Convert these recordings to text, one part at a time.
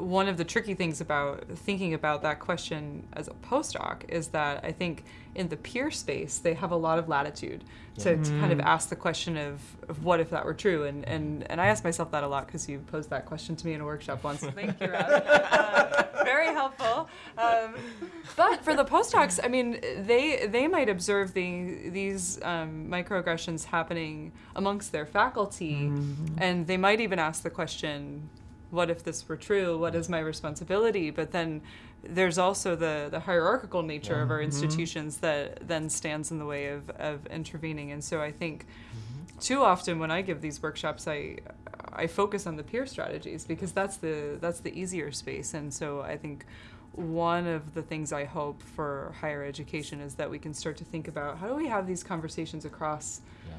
one of the tricky things about thinking about that question as a postdoc is that I think in the peer space they have a lot of latitude to, to kind of Mm. ask the question of, of what if that were true and and, and I ask myself that a lot because you posed that question to me in a workshop once. Thank you, Rob. Uh, very helpful. Um, but for the postdocs, I mean, they they might observe the, these um, microaggressions happening amongst their faculty, and they might even ask the question, "What if this were true? What is my responsibility?" But then there's also the, the hierarchical nature of our mm-hmm. institutions that then stands in the way of, of intervening. And so I think mm-hmm. too often when I give these workshops, I I focus on the peer strategies because that's the that's the easier space. And so I think one of the things I hope for higher education is that we can start to think about how do we have these conversations across Yeah.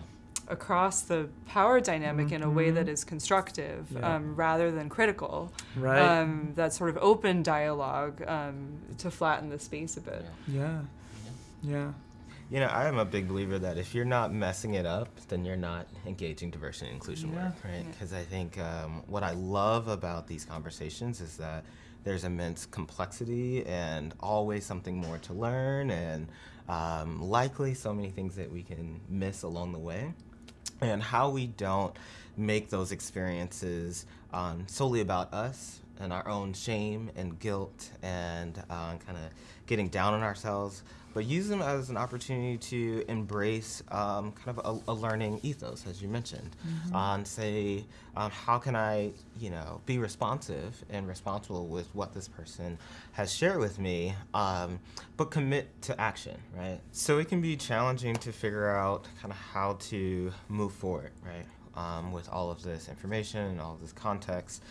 Across the power dynamic in a way that is constructive Yeah. um, rather than critical. Right. Um, that sort of open dialogue um, to flatten the space a bit. yeah. Yeah. You know, I am a big believer that if you're not messing it up, then you're not engaging diversity and inclusion Yeah. work, right? Because I think um, what I love about these conversations is that there's immense complexity and always something more to learn, and um, likely so many things that we can miss along the way. And how we don't make those experiences um, solely about us and our own shame and guilt and uh, kind of getting down on ourselves, but use them as an opportunity to embrace um, kind of a, a learning ethos, as you mentioned, uh, and say, um, how can I, you know, be responsive and responsible with what this person has shared with me, um, but commit to action, right? So it can be challenging to figure out kind of how to move forward, right? Um, with all of this information and all of this context.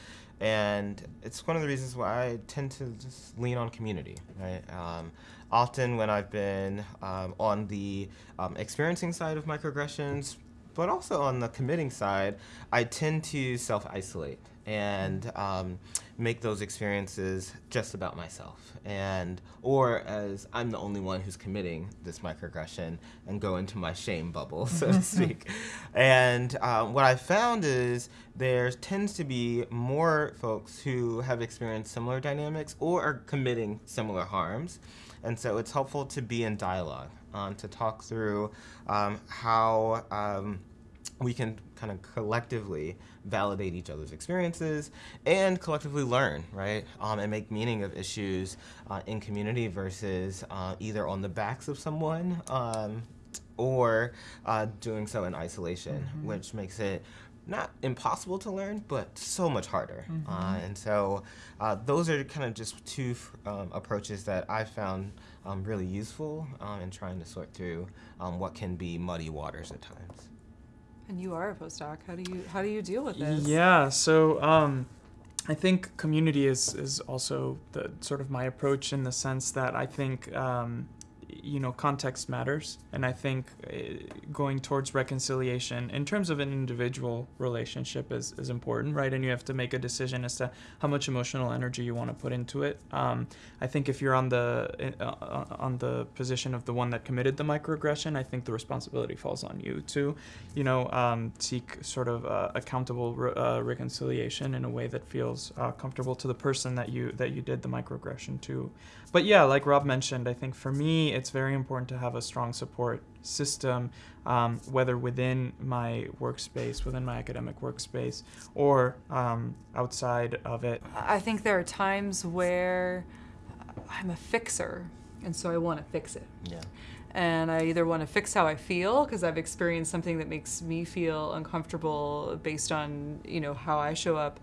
And it's one of the reasons why I tend to just lean on community, right? Um, often when I've been um, on the um, experiencing side of microaggressions, but also on the committing side, I tend to self isolate and um, make those experiences just about myself. And or as i'm the only one who's committing this microaggression and go into my shame bubble so to speak. And um, what i found is there tends to be more folks who have experienced similar dynamics or are committing similar harms. And so it's helpful to be in dialogue um, to talk through um, how um, we can kind of collectively validate each other's experiences and collectively learn, right? Um, and make meaning of issues uh, in community versus uh, either on the backs of someone um, or uh, doing so in isolation, which makes it not impossible to learn, but so much harder. Uh, and so uh, those are kind of just two um, approaches that I found um, really useful um, in trying to sort through um, what can be muddy waters at times. And you are a postdoc. How do you how do you deal with this? Yeah, so um, I think community is, is also the sort of my approach in the sense that I think um, you know context matters, and I think uh, going towards reconciliation in terms of an individual relationship is, is important, right? And you have to make a decision as to how much emotional energy you want to put into it. Um, I think if you're on the uh, uh, on the position of the one that committed the microaggression, I think the responsibility falls on you to, you know, um, seek sort of uh, accountable re- uh, reconciliation in a way that feels uh, comfortable to the person that you that you did the microaggression to. But yeah, like Rob mentioned, I think for me it's very important to have a strong support system, um, whether within my workspace, within my academic workspace, or um, outside of it. I think there are times where I'm a fixer, and so I want to fix it. Yeah. And I either want to fix how I feel because I've experienced something that makes me feel uncomfortable based on you know how I show up,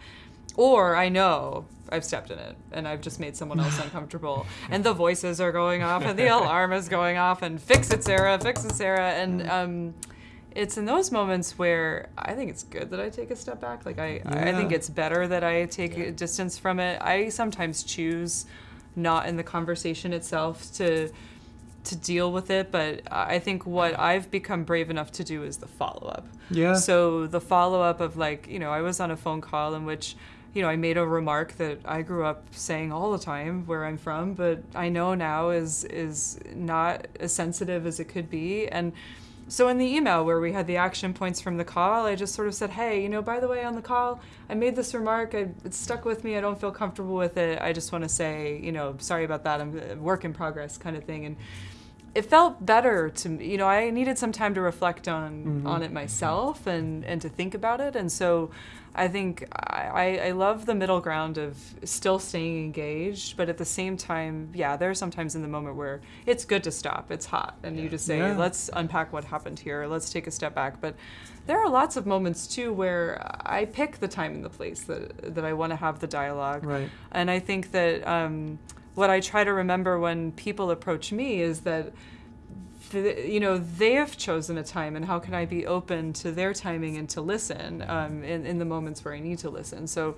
or I know I've stepped in it and I've just made someone else uncomfortable, and the voices are going off and the alarm is going off and fix it, Sarah, fix it, Sarah, and um, it's in those moments where I think it's good that I take a step back. Like I, I think it's better that I take Yeah. a distance from it. I sometimes choose not in the conversation itself to to deal with it, but I think what I've become brave enough to do is the follow up. Yeah. So the follow up of like, you know, I was on a phone call in which, you know, I made a remark that I grew up saying all the time where I'm from, but I know now is is not as sensitive as it could be and so in the email where we had the action points from the call, I just sort of said, hey, you know, by the way, on the call, I made this remark. I, it stuck with me. I don't feel comfortable with it. I just want to say, you know, sorry about that. I'm work in progress kind of thing. And it felt better to me. You know, I needed some time to reflect on on it myself and and to think about it. And so, I think I, I love the middle ground of still staying engaged, but at the same time, yeah, there are sometimes in the moment where it's good to stop. It's hot, and you just say, Yeah. let's unpack what happened here. Let's take a step back. But there are lots of moments too where I pick the time and the place that that I want to have the dialogue. Right. And I think that um, what I try to remember when people approach me is that, th- you know, they have chosen a time, and how can I be open to their timing and to listen um, in, in the moments where I need to listen? So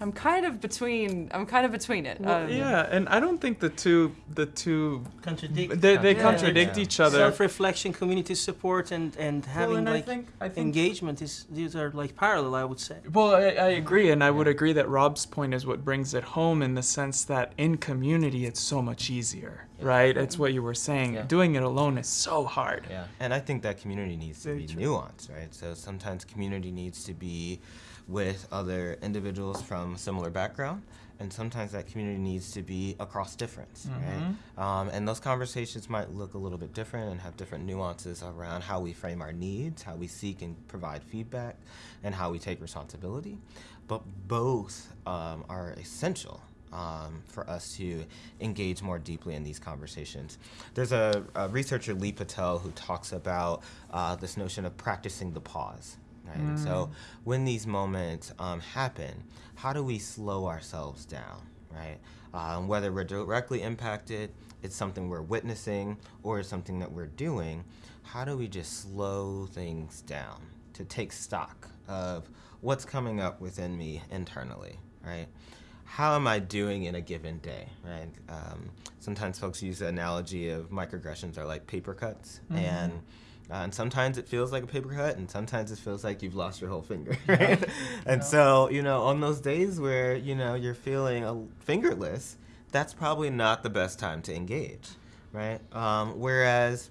I'm kind of between. I'm kind of between it. Well, Um, yeah, and I don't think the two the two Contradict. they, they Yeah. contradict Yeah. each other. Self-reflection, community support, and and having well, and like I think I think engagement is these are like parallel. I would say. Well, I, I agree, and I would agree that Rob's point is what brings it home in the sense that in community it's so much easier, right? It's what you were saying. Yeah. Doing it alone is so hard. Yeah, and I think that community needs to Very be true. nuanced, right? So sometimes community needs to be with other individuals from a similar background, and sometimes that community needs to be across difference, right? Um, and those conversations might look a little bit different and have different nuances around how we frame our needs, how we seek and provide feedback, and how we take responsibility. But both um, are essential um, for us to engage more deeply in these conversations. There's a, a researcher, Leigh Patel, who talks about uh, this notion of practicing the pause. Right? And So when these moments um, happen, how do we slow ourselves down? Right? Um, whether we're directly impacted, it's something we're witnessing, or it's something that we're doing. How do we just slow things down to take stock of what's coming up within me internally? Right? how am I doing in a given day, right? Um, sometimes folks use the analogy of microaggressions are like paper cuts, and uh, and sometimes it feels like a paper cut, and sometimes it feels like you've lost your whole finger, right? and so you know, on those days where you know you're feeling a, fingerless, that's probably not the best time to engage, right? Um, whereas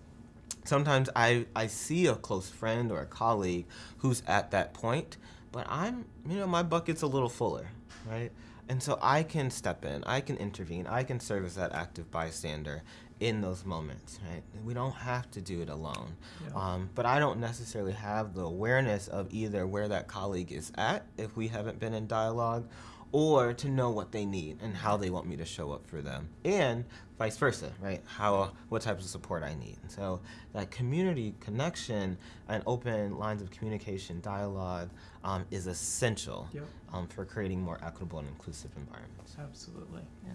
sometimes I, I see a close friend or a colleague who's at that point, but I'm, you know, my bucket's a little fuller, right? And so I can step in, I can intervene, I can serve as that active bystander in those moments, right? We don't have to do it alone. Um, but I don't necessarily have the awareness of either where that colleague is at if we haven't been in dialogue or to know what they need and how they want me to show up for them. And vice versa right? How what types of support i need. So that community connection and open lines of communication dialogue um, is essential yep. um, for creating more equitable and inclusive environments. Absolutely. Yeah.